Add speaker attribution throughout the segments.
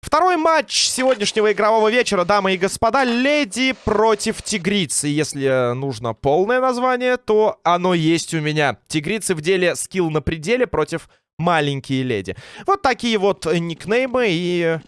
Speaker 1: Второй матч сегодняшнего игрового вечера, дамы и господа, Леди против Тигрицы. Если нужно полное название, то оно есть у меня. Тигрицы в деле скилл на пределе против маленькие леди. Вот такие вот никнеймы и...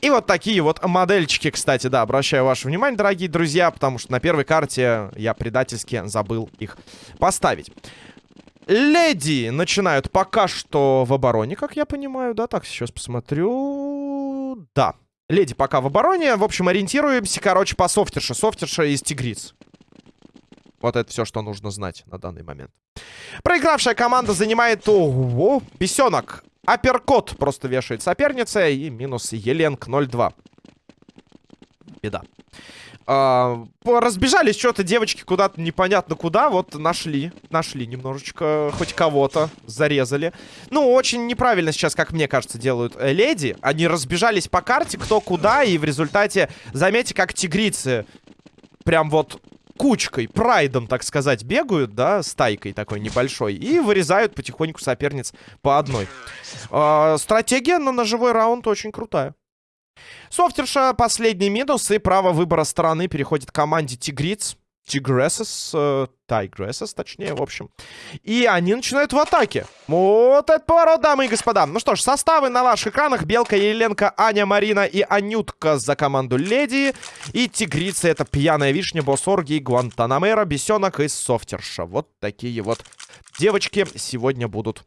Speaker 1: И вот такие вот модельчики, кстати, да, обращаю ваше внимание, дорогие друзья, потому что на первой карте я предательски забыл их поставить. Леди начинают пока что в обороне, как я понимаю, да? Так, сейчас посмотрю. Да. Леди пока в обороне. В общем, ориентируемся, короче, по софтерше. Софтерша из тигриц. Вот это все, что нужно знать на данный момент. Проигравшая команда занимает... Ого, бесенок. Апперкот просто вешает соперница. И минус Еленк 0-2. Беда. А, разбежались что-то девочки куда-то непонятно куда. Вот нашли. Нашли немножечко хоть кого-то. Зарезали. Ну, очень неправильно сейчас, как мне кажется, делают э, леди. Они разбежались по карте, кто куда. И в результате, заметьте, как тигрицы прям вот кучкой, прайдом, так сказать, бегают, да, стайкой такой небольшой, и вырезают потихоньку соперниц по одной. Э, стратегия на ножевой раунд очень крутая. Софтерша последний минус, и право выбора стороны переходит команде Тигриц. Тигрессес, э, Тайгрессес, точнее, в общем. И они начинают в атаке. Вот это поворот, дамы и господа. Ну что ж, составы на ваших экранах. Белка, Еленка, Аня, Марина и Анютка за команду Леди. И Тигрица, это Пьяная Вишня, Босс Орги, Гуантанамера, Бесенок и Софтерша. Вот такие вот девочки сегодня будут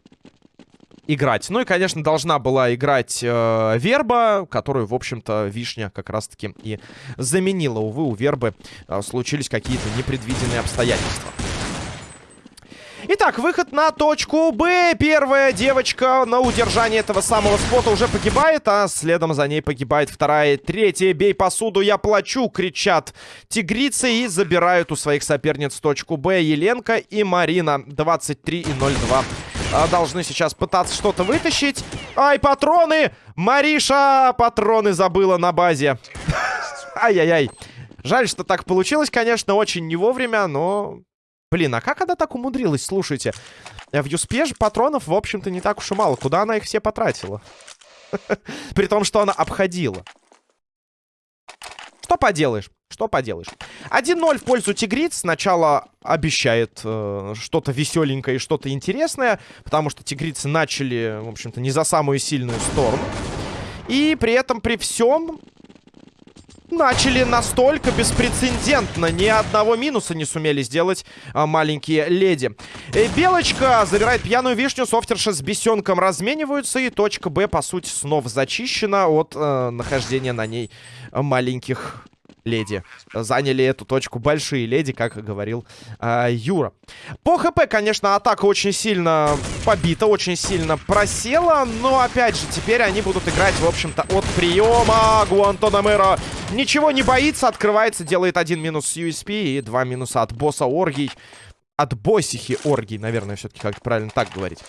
Speaker 1: играть. Ну и, конечно, должна была играть э, Верба, которую, в общем-то, Вишня как раз-таки и заменила. Увы, у Вербы э, случились какие-то непредвиденные обстоятельства. Итак, выход на точку Б. Первая девочка на удержании этого самого спота уже погибает, а следом за ней погибает вторая. Третья. Бей посуду, я плачу, кричат тигрицы и забирают у своих соперниц точку Б. Еленка и Марина. 23 и 02 а, должны сейчас пытаться что-то вытащить. Ай, патроны! Мариша патроны забыла на базе. Ай-яй-яй. Жаль, что так получилось, конечно, очень не вовремя, но... Блин, а как она так умудрилась? Слушайте, в Юспе патронов, в общем-то, не так уж и мало. Куда она их все потратила? При том, что она обходила. Что поделаешь? Что поделаешь? 1-0 в пользу тигриц. Сначала обещает э, что-то веселенькое и что-то интересное. Потому что тигрицы начали, в общем-то, не за самую сильную сторону. И при этом, при всем, начали настолько беспрецедентно. Ни одного минуса не сумели сделать а, маленькие леди. И Белочка забирает пьяную вишню. Софтерша с бесенком размениваются. И точка Б, по сути, снова зачищена от э, нахождения на ней маленьких леди. Заняли эту точку большие леди, как говорил э, Юра. По ХП, конечно, атака очень сильно побита, очень сильно просела. Но, опять же, теперь они будут играть, в общем-то, от приема. Гуантономера ничего не боится, открывается, делает один минус с USP и два минуса от босса Оргий. От боссихи Оргий, наверное, все-таки как правильно так говорить.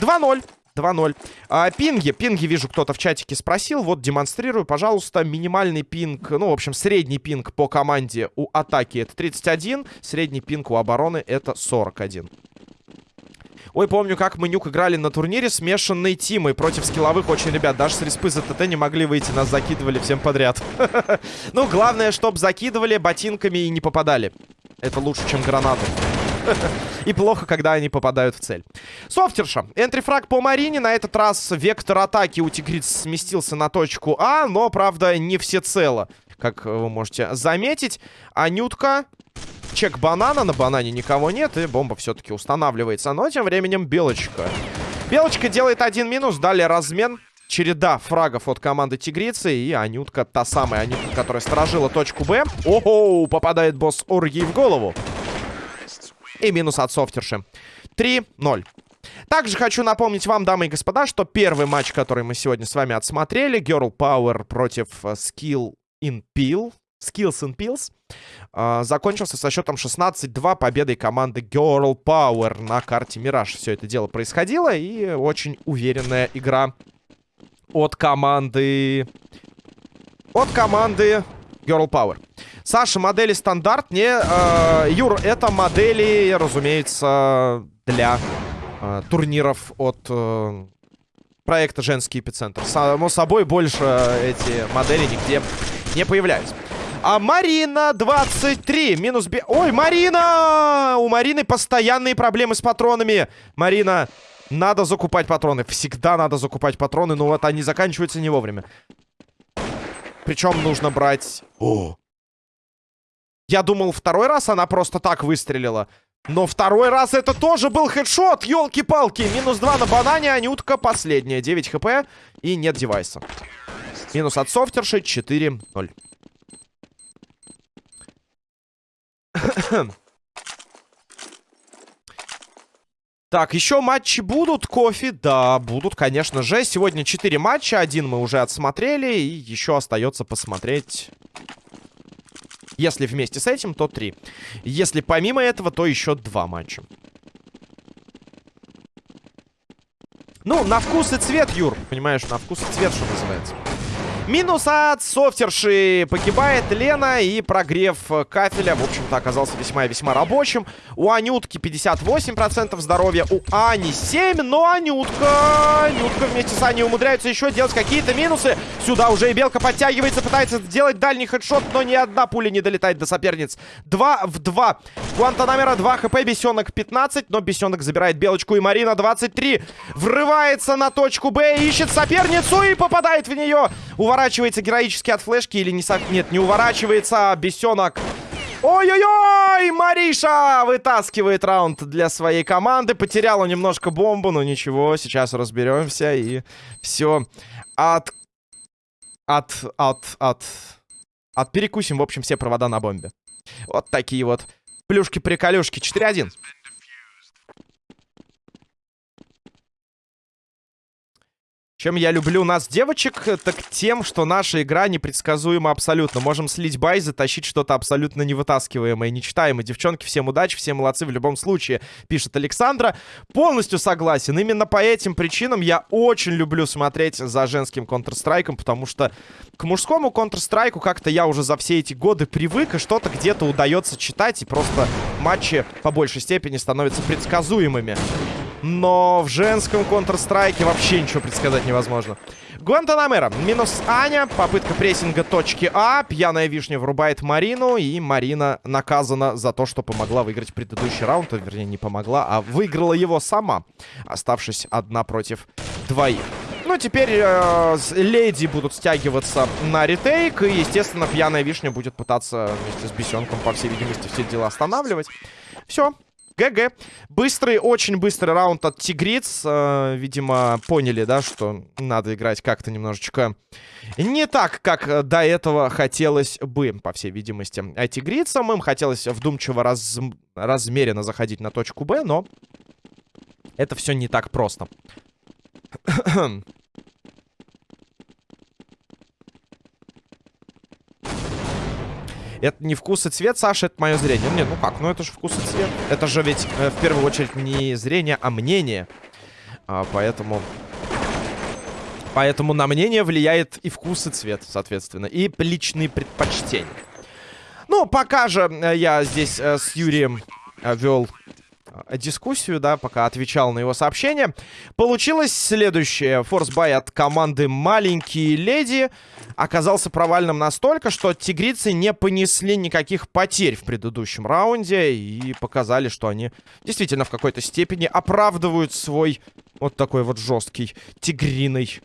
Speaker 1: 2-0. 2-0. А, пинги. Пинги, вижу, кто-то в чатике спросил. Вот, демонстрирую, пожалуйста. Минимальный пинг, ну, в общем, средний пинг по команде у атаки это 31. Средний пинг у обороны это 41. Ой, помню, как мы нюк играли на турнире смешанной тимой против скилловых очень ребят. Даже с респы за ТТ не могли выйти, нас закидывали всем подряд. Ну, главное, чтобы закидывали ботинками и не попадали. Это лучше, чем гранаты. И плохо, когда они попадают в цель. Софтерша. Энтрифраг по Марине. На этот раз вектор атаки у тигриц сместился на точку А, но, правда, не всецело. Как вы можете заметить. Анютка чек банана. На банане никого нет. И бомба все-таки устанавливается. Но тем временем Белочка. Белочка делает один минус. Далее размен. Череда фрагов от команды Тигрицы. И Анютка, та самая Анютка, которая сторожила точку Б. Ого, попадает босс Оргий в голову. И минус от софтерши. 3-0. Также хочу напомнить вам, дамы и господа, что первый матч, который мы сегодня с вами отсмотрели, Girl Power против э, Skill in Peel, Skills and Pills, э, закончился со счетом 16-2 победой команды Girl Power на карте Мираж. Все это дело происходило, и очень уверенная игра от команды... От команды Girl Power. Саша, модели стандарт? Не, э, Юр, это модели, разумеется, для э, турниров от э, проекта «Женский эпицентр». Само собой, больше эти модели нигде не появляются. А Марина 23. Минус би... Ой, Марина! У Марины постоянные проблемы с патронами. Марина, надо закупать патроны. Всегда надо закупать патроны, но вот они заканчиваются не вовремя. Причем нужно брать... О! Я думал, второй раз она просто так выстрелила. Но второй раз это тоже был хедшот, елки-палки. Минус 2 на банане, Анютка последняя. 9 хп и нет девайса. Минус от софтерши 4-0. Так, еще матчи будут, кофе? Да, будут, конечно же. Сегодня 4 матча, один мы уже отсмотрели, и еще остается посмотреть... Если вместе с этим, то 3. Если помимо этого, то еще 2 матча. Ну, на вкус и цвет, Юр. Понимаешь, на вкус и цвет, что называется. Минус от софтерши. Погибает Лена и прогрев кафеля, в общем-то, оказался весьма-весьма рабочим. У Анютки 58% здоровья, у Ани 7, но Анютка... Анютка вместе с Аней умудряются еще делать какие-то минусы. Сюда уже и Белка подтягивается, пытается сделать дальний хедшот, но ни одна пуля не долетает до соперниц. 2 в 2. Гуантанамера 2 хп, Бесенок 15, но Бесенок забирает Белочку и Марина 23. Врывается на точку Б, ищет соперницу и попадает в нее. Уворачивается героически от флешки или не... Со... Нет, не уворачивается. А бесенок. Ой-ой-ой! Мариша вытаскивает раунд для своей команды. Потеряла немножко бомбу, но ничего. Сейчас разберемся и все от... От... От... От... От перекусим, в общем, все провода на бомбе. Вот такие вот плюшки-приколюшки. 4-1. Чем я люблю нас, девочек, так тем, что наша игра непредсказуема абсолютно. Можем слить бай, затащить что-то абсолютно невытаскиваемое, нечитаемое. Девчонки, всем удачи, все молодцы в любом случае, пишет Александра. Полностью согласен. Именно по этим причинам я очень люблю смотреть за женским Counter-Strike, потому что к мужскому Counter-Strike как-то я уже за все эти годы привык, и что-то где-то удается читать, и просто матчи по большей степени становятся предсказуемыми. Но в женском Counter-Strike вообще ничего предсказать невозможно. Гуантанамера. Минус Аня. Попытка прессинга точки А. Пьяная вишня врубает Марину. И Марина наказана за то, что помогла выиграть предыдущий раунд. Вернее, не помогла, а выиграла его сама. Оставшись одна против двоих. Ну, теперь э, леди будут стягиваться на ретейк. И, естественно, пьяная вишня будет пытаться вместе с бесенком, по всей видимости, все дела останавливать. Все, ГГ. Быстрый, очень быстрый раунд от Тигриц. Э, видимо, поняли, да, что надо играть как-то немножечко не так, как до этого хотелось бы, по всей видимости. А Тигрицам им хотелось вдумчиво, раз... размеренно заходить на точку Б, но это все не так просто. Это не вкус и цвет, Саша, это мое зрение. Нет, ну как, ну это же вкус и цвет. Это же ведь э, в первую очередь не зрение, а мнение. А, поэтому... Поэтому на мнение влияет и вкус, и цвет, соответственно. И личные предпочтения. Ну, пока же э, я здесь э, с Юрием э, вел дискуссию, да, пока отвечал на его сообщение. Получилось следующее. Форсбай от команды «Маленькие леди» оказался провальным настолько, что тигрицы не понесли никаких потерь в предыдущем раунде и показали, что они действительно в какой-то степени оправдывают свой вот такой вот жесткий тигриный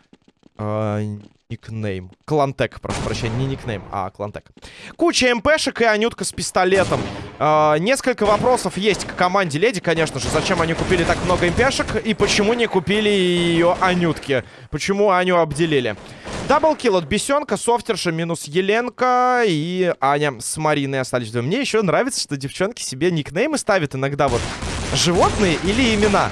Speaker 1: э, никнейм. Клантек, прошу прощения, не никнейм, а Клантек. Куча МПшек и Анютка с пистолетом. Э, несколько вопросов есть к команде Леди, конечно же. Зачем они купили так много МПшек и почему не купили ее Анютки? Почему Аню обделили? Даблкил от Бесенка, Софтерша минус Еленка и Аня с Мариной остались. Мне еще нравится, что девчонки себе никнеймы ставят иногда вот животные или имена.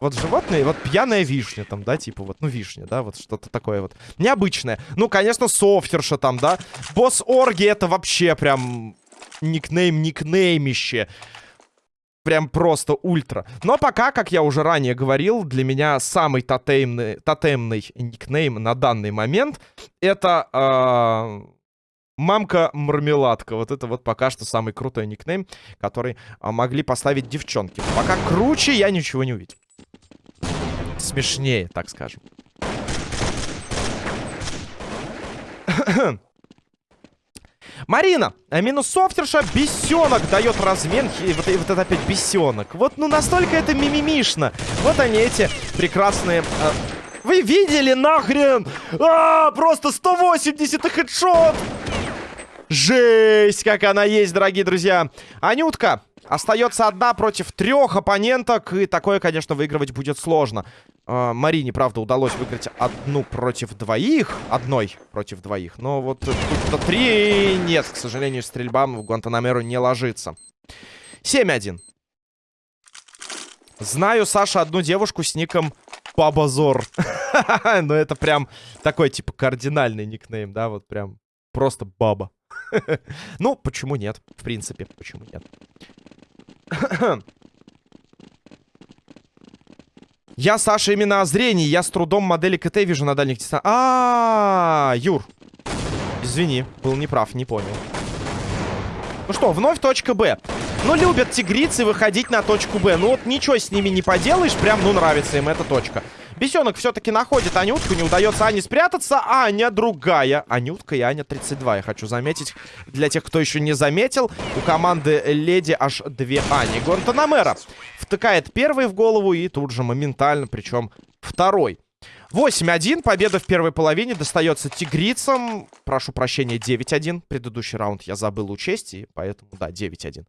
Speaker 1: Вот животные, вот пьяная вишня там, да, типа вот, ну, вишня, да, вот что-то такое вот. Необычное. Ну, конечно, софтерша там, да. Босс Орги это вообще прям никнейм-никнеймище. Прям просто ультра. Но пока, как я уже ранее говорил, для меня самый тотемный, тотемный никнейм на данный момент это... Э Мамка-мармеладка. Вот это вот пока что самый крутой никнейм, который а, могли поставить девчонки. Пока круче я ничего не увидел. Смешнее, так скажем. Марина, а минус софтерша, бесенок дает размен. И вот, и вот это опять бесенок. Вот, ну, настолько это мимимишно. Вот они, эти прекрасные... Э, вы видели нахрен? А, просто 180 и хедшот! Жесть, как она есть, дорогие друзья. Анютка остается одна против трех оппоненток. И такое, конечно, выигрывать будет сложно. Э, Марине, правда, удалось выиграть одну против двоих. Одной против двоих. Но вот тут-то три нет. К сожалению, стрельба в Гуантанамеру не ложится. 7-1. Знаю, Саша, одну девушку с ником Пабазор. Но это прям такой, типа, кардинальный никнейм, да? Вот прям просто баба. ну, почему нет? В принципе, почему нет? я, Саша, именно о зрении. Я с трудом модели КТ вижу на дальних дистанциях. А, -а, а, Юр. Извини, был неправ, не понял. Ну что, вновь точка Б. Ну, любят тигрицы выходить на точку Б. Ну, вот ничего с ними не поделаешь. Прям, ну, нравится им эта точка. Бесенок все-таки находит Анютку. Не удается Ане спрятаться. Аня другая. Анютка и Аня 32. Я хочу заметить, для тех, кто еще не заметил, у команды Леди аж две Ани. Гонтанамера втыкает первый в голову и тут же моментально, причем второй. 8-1. Победа в первой половине достается тигрицам. Прошу прощения, 9-1. Предыдущий раунд я забыл учесть, и поэтому, да, 9-1.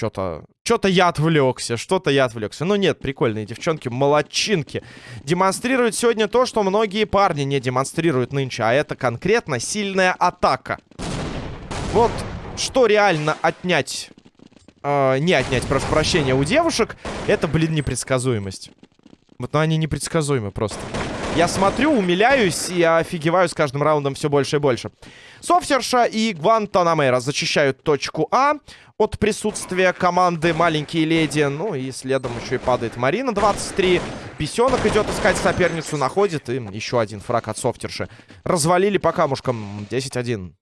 Speaker 1: Что-то... Что-то я отвлекся, что-то я отвлекся. Ну нет, прикольные девчонки, молодчинки. Демонстрируют сегодня то, что многие парни не демонстрируют нынче. А это конкретно сильная атака. Вот что реально отнять... Э, не отнять, прошу прощения, у девушек, это, блин, непредсказуемость. Вот, ну они непредсказуемы просто. Я смотрю, умиляюсь и офигеваю с каждым раундом все больше и больше. Софтерша и Гвантанамера зачищают точку А от присутствия команды «Маленькие леди». Ну и следом еще и падает Марина, 23. Песенок идет искать соперницу, находит. И еще один фраг от Софтерши. Развалили по камушкам 10-1.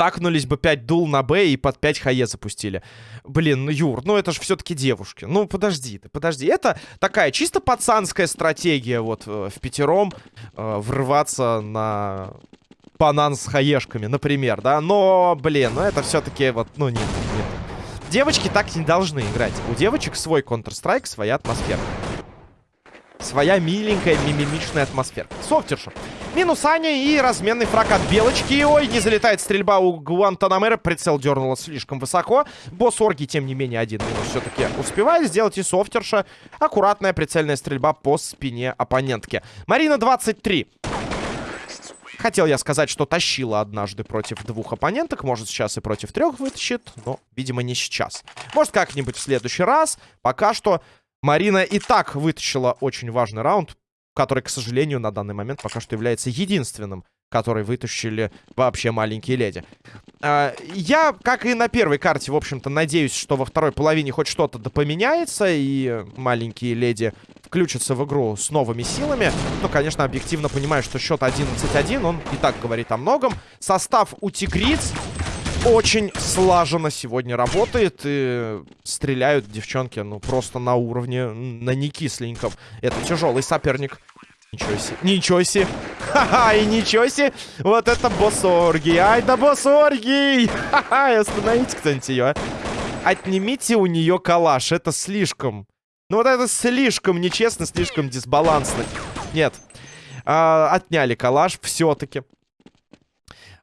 Speaker 1: Стакнулись бы 5 дул на Б и под 5 хае запустили. Блин, ну, Юр, ну это же все-таки девушки. Ну, подожди ты, подожди. Это такая чисто пацанская стратегия вот э, в пятером э, врываться на банан с хаешками, например, да. Но, блин, ну это все-таки вот, ну нет, нет. Девочки так не должны играть. У девочек свой Counter-Strike, своя атмосфера. Своя миленькая, мимимичная атмосфера. Софтерша. Минус Аня и разменный фраг от Белочки. Ой, не залетает стрельба у Гуантанамера. Прицел дернуло слишком высоко. Босс Орги, тем не менее, один минус все-таки успевает сделать. И Софтерша. Аккуратная прицельная стрельба по спине оппонентки. Марина 23. Хотел я сказать, что тащила однажды против двух оппоненток. Может, сейчас и против трех вытащит, но, видимо, не сейчас. Может, как-нибудь в следующий раз. Пока что Марина и так вытащила очень важный раунд который, к сожалению, на данный момент пока что является единственным, который вытащили вообще маленькие леди. А, я, как и на первой карте, в общем-то, надеюсь, что во второй половине хоть что-то поменяется, и маленькие леди включатся в игру с новыми силами. Ну, конечно, объективно понимаю, что счет 11-1, он и так говорит о многом. Состав у тигриц очень слаженно сегодня работает. И стреляют девчонки, ну, просто на уровне, на некисленьком. Это тяжелый соперник. Ничего себе. Ничего себе. Ха-ха, и ничего себе. Вот это боссорги. Ай да боссорги. Ха-ха, остановите кто-нибудь ее, а. Отнимите у нее калаш. Это слишком. Ну вот это слишком нечестно, слишком дисбалансно. Нет. А, отняли калаш все-таки.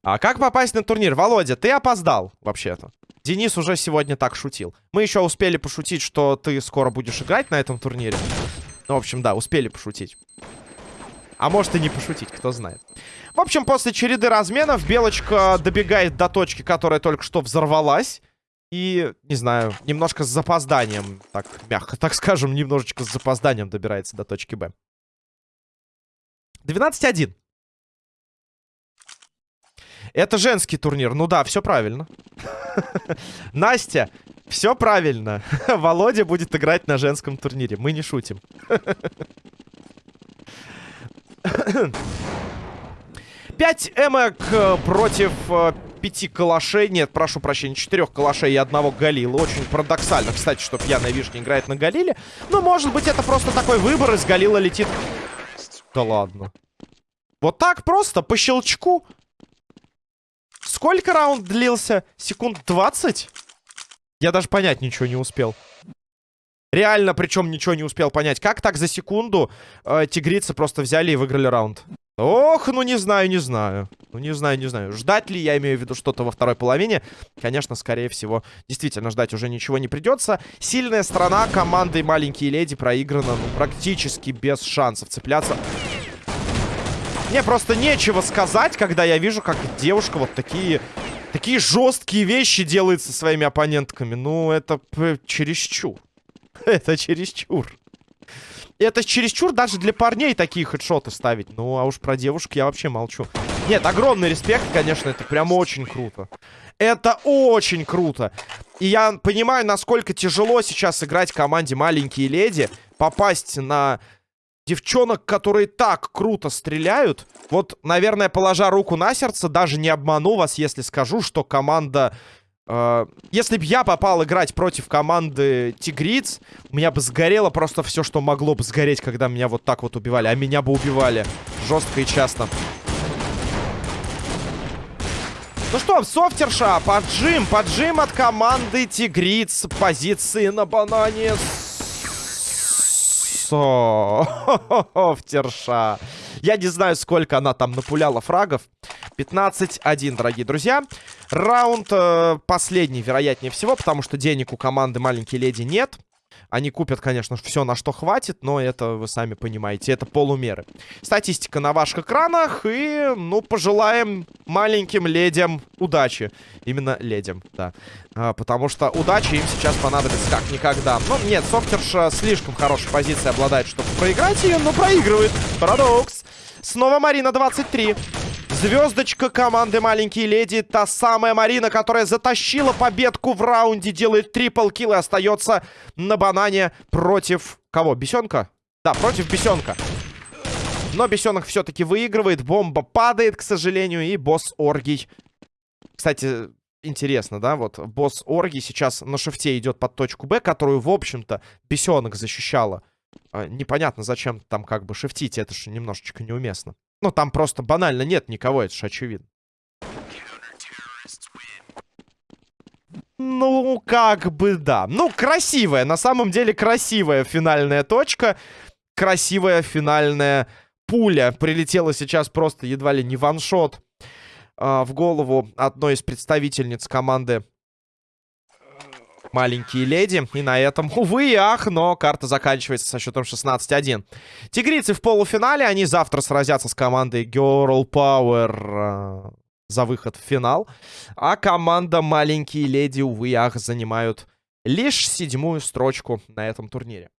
Speaker 1: А как попасть на турнир? Володя, ты опоздал, вообще-то. Денис уже сегодня так шутил. Мы еще успели пошутить, что ты скоро будешь играть на этом турнире. Ну, в общем, да, успели пошутить. А может и не пошутить, кто знает. В общем, после череды разменов Белочка добегает до точки, которая только что взорвалась. И, не знаю, немножко с запозданием, так мягко, так скажем, немножечко с запозданием добирается до точки Б. 12-1. Это женский турнир. Ну да, все правильно. Настя, все правильно. Володя будет играть на женском турнире. Мы не шутим. 5 эмок э, против э, пяти калашей. Нет, прошу прощения, четырех калашей и одного галила. Очень парадоксально, кстати, что пьяная вишня играет на галиле. Но, может быть, это просто такой выбор. Из галила летит... Да ладно. Вот так просто, по щелчку. Сколько раунд длился? Секунд 20? Я даже понять ничего не успел. Реально, причем ничего не успел понять. Как так за секунду э, тигрицы просто взяли и выиграли раунд? Ох, ну не знаю, не знаю. Ну не знаю, не знаю. Ждать ли, я имею в виду что-то во второй половине? Конечно, скорее всего, действительно ждать уже ничего не придется. Сильная сторона команды «Маленькие леди» проиграна ну, практически без шансов цепляться. Мне просто нечего сказать, когда я вижу, как девушка вот такие... Такие жесткие вещи делает со своими оппонентками. Ну, это чересчур. Это чересчур. Это чересчур даже для парней такие хедшоты ставить. Ну, а уж про девушек я вообще молчу. Нет, огромный респект, конечно, это прям очень круто. Это очень круто. И я понимаю, насколько тяжело сейчас играть команде «Маленькие леди». Попасть на девчонок, которые так круто стреляют. Вот, наверное, положа руку на сердце, даже не обману вас, если скажу, что команда Э, если бы я попал играть против команды Тигриц, у меня бы сгорело просто все, что могло бы сгореть, когда меня вот так вот убивали. А меня бы убивали жестко и часто. Ну что, софтерша, поджим, поджим от команды Тигриц. Позиции на банане. Софтерша. Я не знаю, сколько она там напуляла фрагов. 15-1, дорогие друзья. Раунд э, последний, вероятнее всего, потому что денег у команды «Маленькие леди» нет. Они купят, конечно, все, на что хватит, но это, вы сами понимаете, это полумеры. Статистика на ваших экранах, и, ну, пожелаем маленьким ледям удачи. Именно ледям, да. А, потому что удачи им сейчас понадобится как никогда. Ну, нет, Софтерша слишком хорошей позиции обладает, чтобы проиграть ее, но проигрывает. Парадокс. Снова Марина 23. Звездочка команды «Маленькие леди». Та самая Марина, которая затащила победку в раунде. Делает трипл килл и остается на банане против... Кого? Бесенка? Да, против Бесенка. Но Бесенок все-таки выигрывает. Бомба падает, к сожалению. И босс Оргий. Кстати, интересно, да? Вот босс Оргий сейчас на шифте идет под точку Б, которую, в общем-то, Бесенок защищала. А, непонятно, зачем там как бы шифтить. Это же немножечко неуместно. Ну, там просто банально нет никого, это же очевидно. Ну, как бы да. Ну, красивая, на самом деле красивая финальная точка. Красивая финальная пуля. Прилетела сейчас просто едва ли не ваншот э, в голову одной из представительниц команды маленькие леди. И на этом, увы и ах, но карта заканчивается со счетом 16-1. Тигрицы в полуфинале. Они завтра сразятся с командой Girl Power э, за выход в финал. А команда маленькие леди, увы и ах, занимают лишь седьмую строчку на этом турнире.